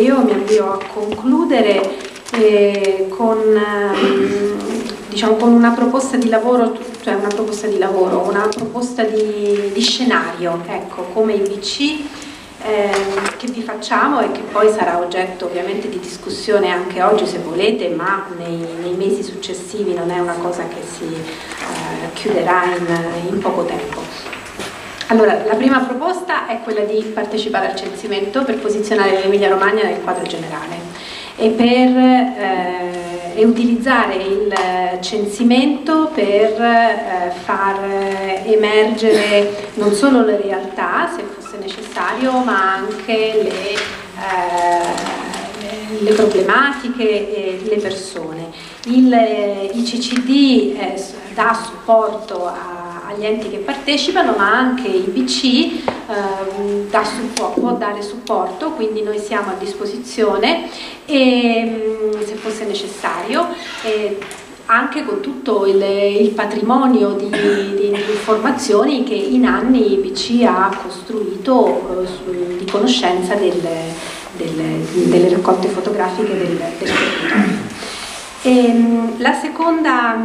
io mi avvio a concludere eh, con, ehm, diciamo, con, una proposta di lavoro, cioè una proposta di lavoro, una proposta di, di scenario, ecco, come IBC eh, che vi facciamo e che poi sarà oggetto ovviamente di discussione anche oggi se volete, ma nei, nei mesi successivi non è una cosa che si eh, chiuderà in, in poco tempo. Allora, la prima proposta è quella di partecipare al censimento per posizionare l'Emilia Romagna nel quadro generale e per eh, e utilizzare il censimento per eh, far emergere non solo le realtà, se fosse necessario, ma anche le, eh, le problematiche e le persone. Il ICCD eh, dà supporto a agli enti che partecipano, ma anche il BC eh, da può dare supporto, quindi noi siamo a disposizione e, mm, se fosse necessario. E, anche con tutto il, il patrimonio di, di, di, informazioni che in anni BC ha costruito eh, su, di conoscenza del, del, delle raccolte fotografiche del, territorio. E, la seconda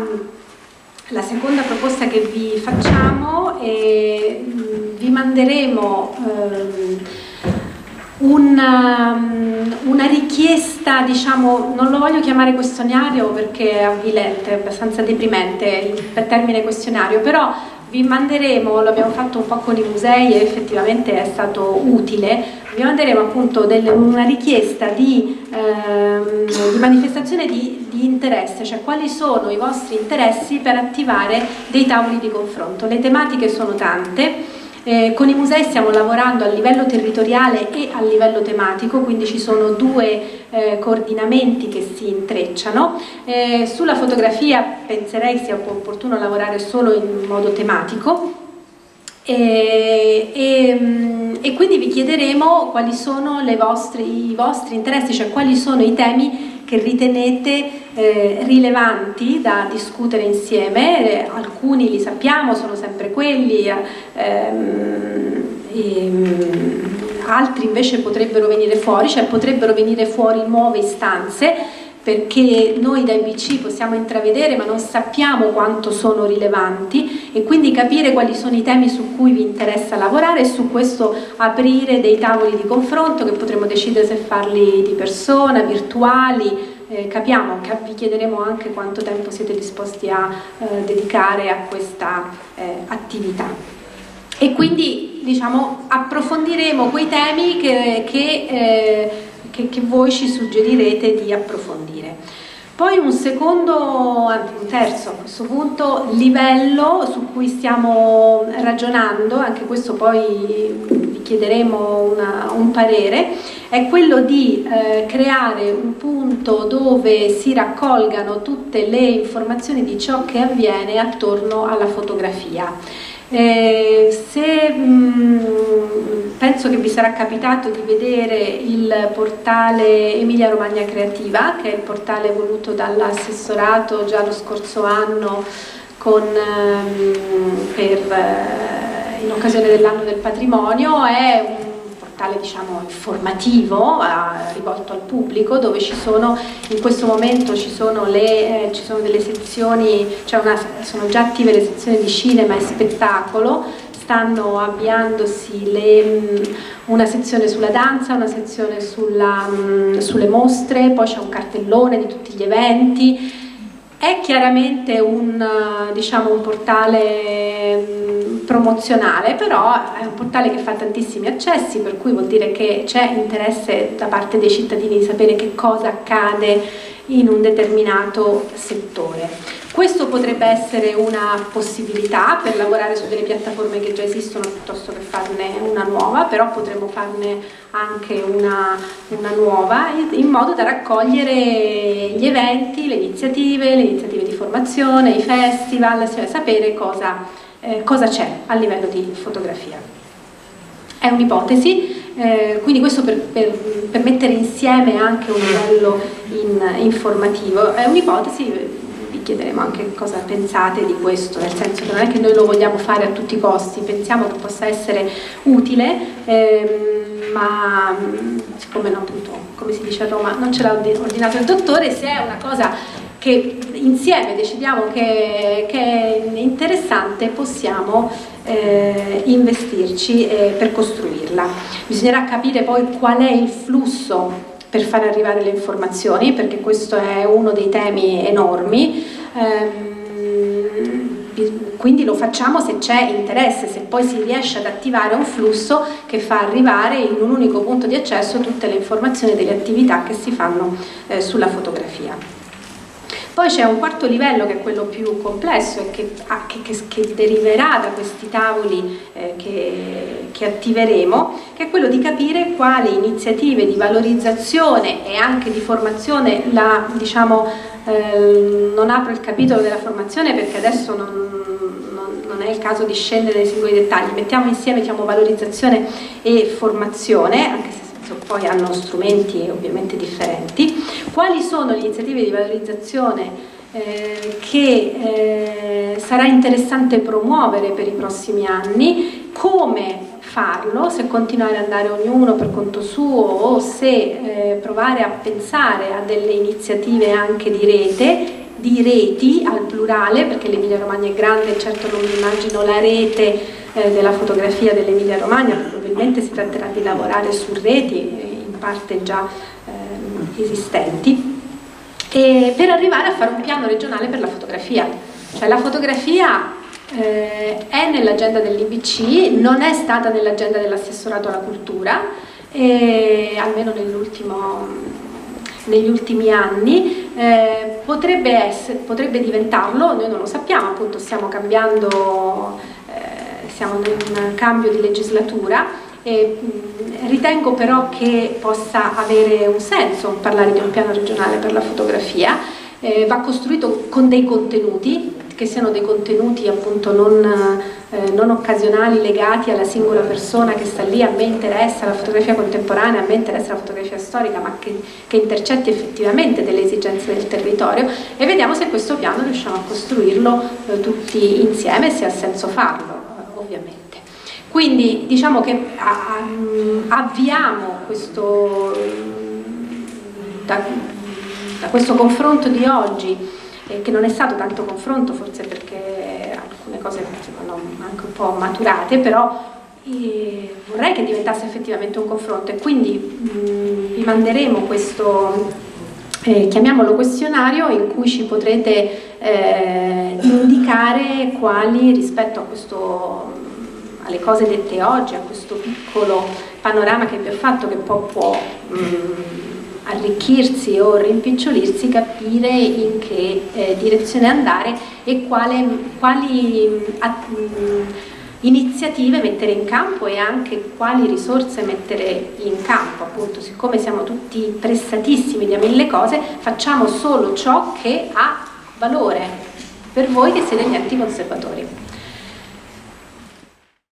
la seconda proposta che vi facciamo è vi manderemo ehm, una, una, richiesta, diciamo, non lo voglio chiamare questionario perché è avvilente, è abbastanza deprimente il termine questionario, però vi manderemo, l'abbiamo fatto un po' con i musei e effettivamente è stato utile, vi manderemo appunto delle, una richiesta di, ehm, di manifestazione di, interesse, cioè quali sono i vostri interessi per attivare dei tavoli di confronto. Le tematiche sono tante, eh, con i musei stiamo lavorando a livello territoriale e a livello tematico, quindi ci sono due eh, coordinamenti che si intrecciano. Eh, sulla fotografia penserei sia opportuno lavorare solo in modo tematico, e, e, e, quindi vi chiederemo quali sono vostre, i vostri interessi, cioè quali sono i temi che ritenete eh, rilevanti da discutere insieme, eh, alcuni li sappiamo, sono sempre quelli, ehm, ehm, altri invece potrebbero venire fuori, cioè potrebbero venire fuori nuove istanze perché noi da IBC possiamo intravedere ma non sappiamo quanto sono rilevanti e quindi capire quali sono i temi su cui vi interessa lavorare e su questo aprire dei tavoli di confronto che potremo decidere se farli di persona, virtuali, eh, capiamo, vi chiederemo anche quanto tempo siete disposti a eh, dedicare a questa eh, attività. E quindi diciamo, approfondiremo quei temi che, che eh, che, che voi ci suggerirete di approfondire. Poi un secondo, anzi un terzo a questo punto, livello su cui stiamo ragionando, anche questo poi vi chiederemo una, un parere, è quello di eh, creare un punto dove si raccolgano tutte le informazioni di ciò che avviene attorno alla fotografia eh, se, mh, penso che vi sarà capitato di vedere il portale Emilia Romagna Creativa, che è il portale voluto dall'assessorato già lo scorso anno con, ehm, per, eh, in occasione dell'anno del patrimonio, è un portale diciamo, informativo eh, rivolto al pubblico dove ci sono in questo momento ci sono, le, eh, ci sono delle sezioni cioè una, sono già attive le sezioni di cinema e spettacolo stanno avviandosi le, mm, una sezione sulla danza, una sezione sulla, mm, sulle mostre, poi c'è un cartellone di tutti gli eventi è chiaramente un, diciamo, un portale mm, promozionale, però è un portale che fa tantissimi accessi, per cui vuol dire che c'è interesse da parte dei cittadini di sapere che cosa accade in un determinato settore. Questo potrebbe essere una possibilità per lavorare su delle piattaforme che già esistono piuttosto che farne una nuova, però potremmo farne anche una, una nuova in modo da raccogliere gli eventi, le iniziative, le iniziative di formazione, i festival, sapere cosa, eh, c'è a livello di fotografia. È un'ipotesi, eh, quindi questo per, per, per, mettere insieme anche un livello in, informativo, è un'ipotesi chiederemo anche cosa pensate di questo, nel senso che non è che noi lo vogliamo fare a tutti i costi, pensiamo che possa essere utile, ehm, ma siccome no, appunto, come si dice a Roma, non ce l'ha ordinato il dottore, se è una cosa che insieme decidiamo che, che è interessante possiamo eh, investirci eh, per costruirla. Bisognerà capire poi qual è il flusso per far arrivare le informazioni, perché questo è uno dei temi enormi. Eh, quindi lo facciamo se c'è interesse, se poi si riesce ad attivare un flusso che fa arrivare in un unico punto di accesso tutte le informazioni delle attività che si fanno eh, sulla fotografia. Poi c'è un quarto livello che è quello più complesso e che, ah, che, che, che deriverà da questi tavoli eh, che, attiveremo, che è quello di capire quali iniziative di valorizzazione e anche di formazione, la, diciamo, eh, non apro il capitolo della formazione perché adesso non, non, non, è il caso di scendere nei singoli dettagli, mettiamo insieme diciamo, valorizzazione e formazione, anche se poi hanno strumenti ovviamente differenti, quali sono le iniziative di valorizzazione eh, che eh, sarà interessante promuovere per i prossimi anni, come farlo, se continuare ad andare ognuno per conto suo o se eh, provare a pensare a delle iniziative anche di rete, di reti al plurale, perché l'Emilia Romagna è grande, certo non immagino la rete eh, della fotografia dell'Emilia Romagna, probabilmente si tratterà di lavorare su reti in parte già eh, esistenti, e per arrivare a fare un piano regionale per la fotografia. Cioè la fotografia eh, è nell'agenda dell'IBC, non è stata nell'agenda dell'assessorato alla cultura, almeno negli ultimi anni, eh, potrebbe, essere, potrebbe diventarlo, noi non lo sappiamo, appunto stiamo cambiando siamo in un cambio di legislatura e ritengo però che possa avere un senso parlare di un piano regionale per la fotografia, eh, va costruito con dei contenuti, che siano dei contenuti appunto non, eh, non, occasionali legati alla singola persona che sta lì, a me interessa la fotografia contemporanea, a me interessa la fotografia storica, ma che, che intercetti effettivamente delle esigenze del territorio. E vediamo se questo piano riusciamo a costruirlo eh, tutti insieme, se ha senso farlo ovviamente. Quindi diciamo che avviamo questo, da, da questo confronto di oggi, eh, che non è stato tanto confronto forse perché alcune cose sono anche un po' maturate, però eh, vorrei che diventasse effettivamente un confronto e quindi mh, vi manderemo questo, eh, chiamiamolo questionario, in cui ci potrete eh, indicare quali rispetto a questo alle cose dette oggi, a questo piccolo panorama che vi ho fatto che poi può mh, arricchirsi o rimpicciolirsi, capire in che eh, direzione andare e quale, quali mh, iniziative mettere in campo e anche quali risorse mettere in campo, appunto siccome siamo tutti pressatissimi di mille cose, facciamo solo ciò che ha valore per voi che siete gli enti conservatori.